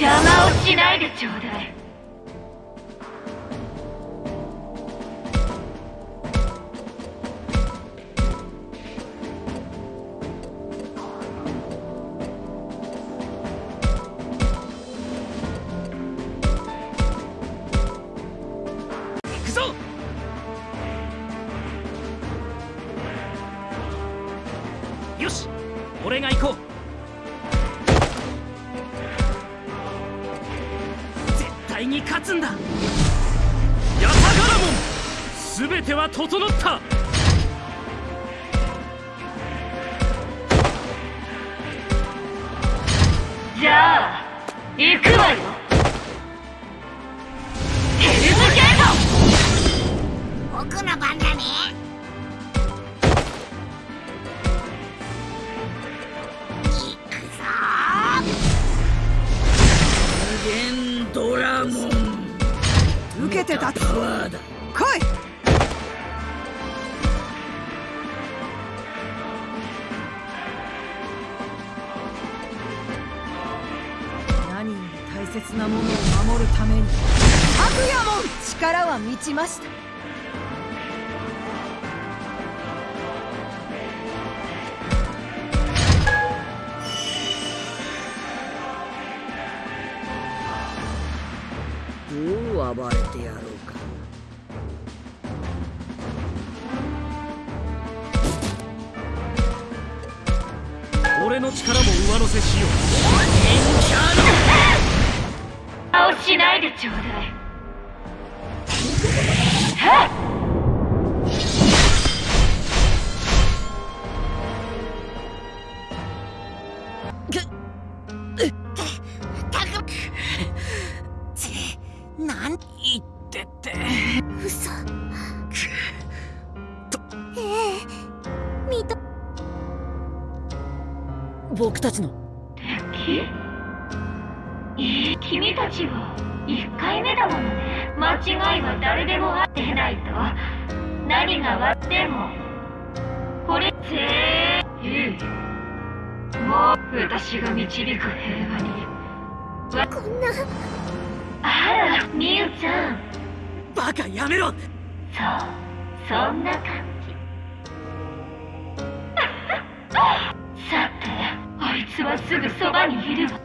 邪魔をしないでちょうだい。よし俺が行こう。対に勝つんだ。ヤタガラモン全ては整った。じゃあ行くわよ。けて何より大切なものを守るために。かぐやもん。力は満ちました暴れてやろうか。俺の力も上乗せしよう。邪魔をしないでちょうだい嘘。ええ見と僕たちの。敵？いい君たちは1回目だものね。間違いは誰でもあってないと。何が割っても。これぜいいもう私が導く平和に。わこんな。あらみゆちゃんバカやめろ！そうそんな感じ。さてあいつはすぐそばにいる。わ